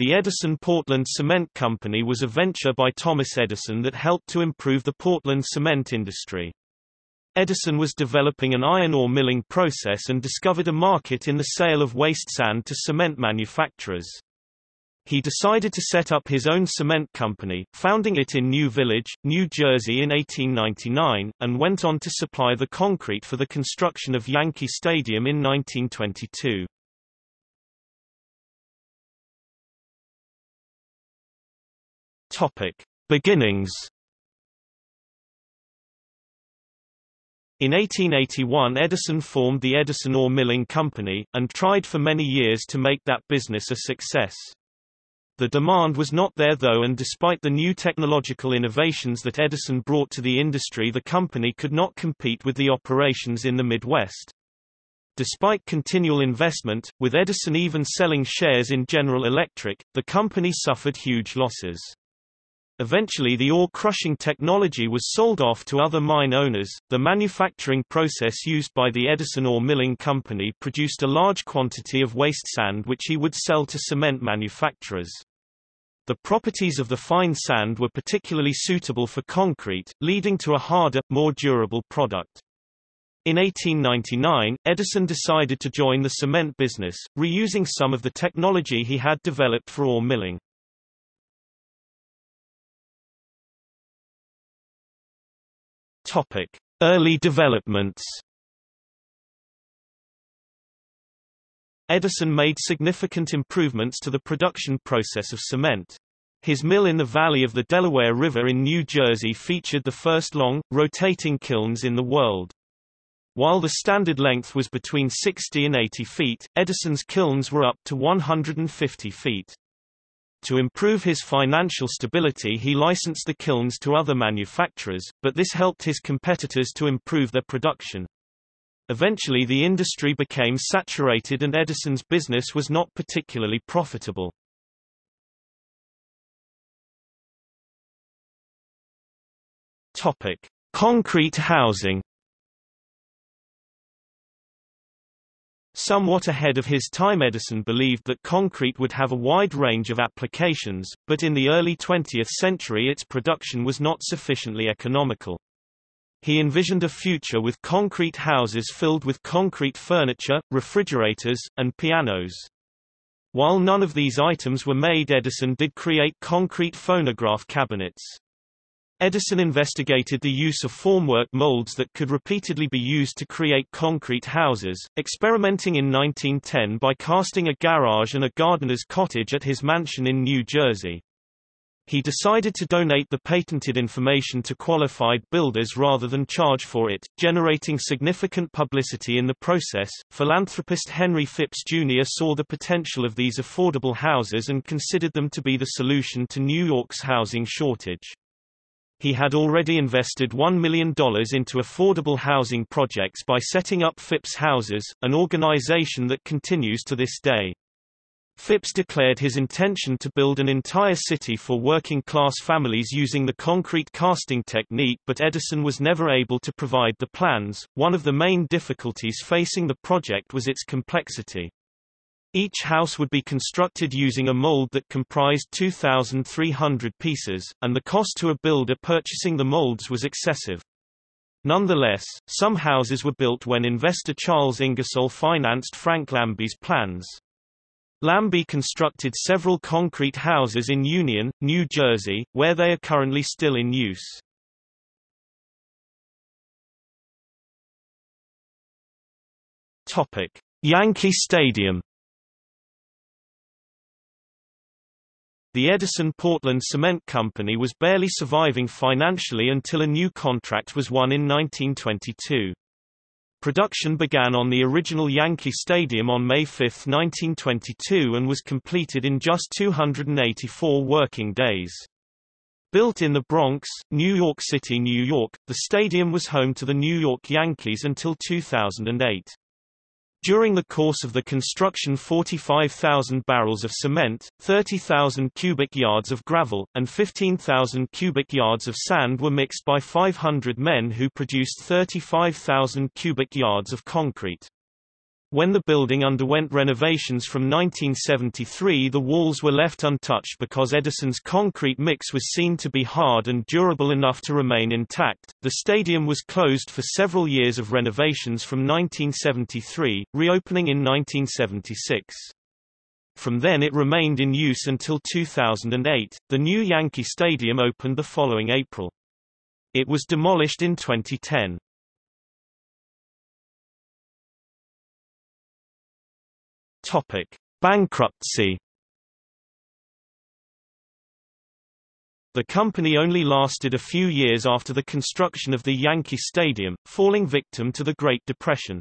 The Edison Portland Cement Company was a venture by Thomas Edison that helped to improve the Portland cement industry. Edison was developing an iron ore milling process and discovered a market in the sale of waste sand to cement manufacturers. He decided to set up his own cement company, founding it in New Village, New Jersey in 1899, and went on to supply the concrete for the construction of Yankee Stadium in 1922. Topic: Beginnings. In 1881 Edison formed the Edison Ore Milling Company, and tried for many years to make that business a success. The demand was not there though and despite the new technological innovations that Edison brought to the industry the company could not compete with the operations in the Midwest. Despite continual investment, with Edison even selling shares in General Electric, the company suffered huge losses. Eventually the ore crushing technology was sold off to other mine owners. The manufacturing process used by the Edison Ore Milling Company produced a large quantity of waste sand which he would sell to cement manufacturers. The properties of the fine sand were particularly suitable for concrete, leading to a harder, more durable product. In 1899, Edison decided to join the cement business, reusing some of the technology he had developed for ore milling. Topic: Early developments. Edison made significant improvements to the production process of cement. His mill in the valley of the Delaware River in New Jersey featured the first long, rotating kilns in the world. While the standard length was between 60 and 80 feet, Edison's kilns were up to 150 feet. To improve his financial stability he licensed the kilns to other manufacturers, but this helped his competitors to improve their production. Eventually the industry became saturated and Edison's business was not particularly profitable. Topic: Concrete housing Somewhat ahead of his time Edison believed that concrete would have a wide range of applications, but in the early 20th century its production was not sufficiently economical. He envisioned a future with concrete houses filled with concrete furniture, refrigerators, and pianos. While none of these items were made Edison did create concrete phonograph cabinets. Edison investigated the use of formwork molds that could repeatedly be used to create concrete houses, experimenting in 1910 by casting a garage and a gardener's cottage at his mansion in New Jersey. He decided to donate the patented information to qualified builders rather than charge for it, generating significant publicity in the process. Philanthropist Henry Phipps Jr. saw the potential of these affordable houses and considered them to be the solution to New York's housing shortage. He had already invested $1 million into affordable housing projects by setting up Phipps Houses, an organization that continues to this day. Phipps declared his intention to build an entire city for working-class families using the concrete casting technique but Edison was never able to provide the plans. One of the main difficulties facing the project was its complexity. Each house would be constructed using a mold that comprised 2,300 pieces, and the cost to a builder purchasing the molds was excessive. Nonetheless, some houses were built when investor Charles Ingersoll financed Frank Lambie's plans. Lambie constructed several concrete houses in Union, New Jersey, where they are currently still in use. Topic: Yankee Stadium The Edison Portland Cement Company was barely surviving financially until a new contract was won in 1922. Production began on the original Yankee Stadium on May 5, 1922 and was completed in just 284 working days. Built in the Bronx, New York City, New York, the stadium was home to the New York Yankees until 2008. During the course of the construction 45,000 barrels of cement, 30,000 cubic yards of gravel, and 15,000 cubic yards of sand were mixed by 500 men who produced 35,000 cubic yards of concrete. When the building underwent renovations from 1973 the walls were left untouched because Edison's concrete mix was seen to be hard and durable enough to remain intact. The stadium was closed for several years of renovations from 1973, reopening in 1976. From then it remained in use until 2008. The new Yankee Stadium opened the following April. It was demolished in 2010. Topic: Bankruptcy. The company only lasted a few years after the construction of the Yankee Stadium, falling victim to the Great Depression.